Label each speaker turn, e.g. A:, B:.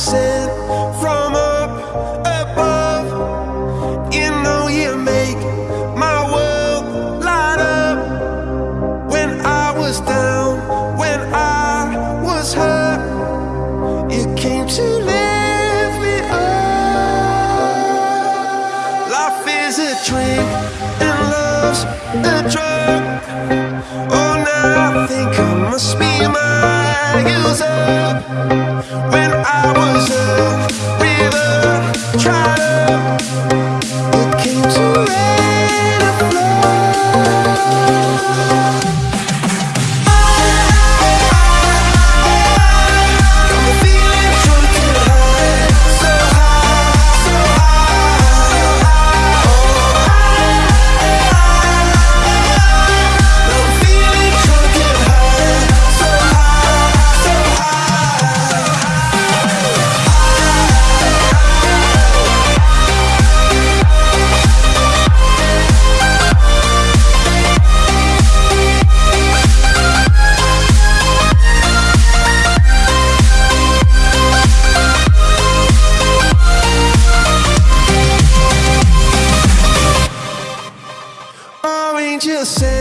A: sent from up above. You know you make my world light up. When I was down, when I was hurt, you came to lift me up. Life is a drink and love's a drug. Oh, now I think I must be my user.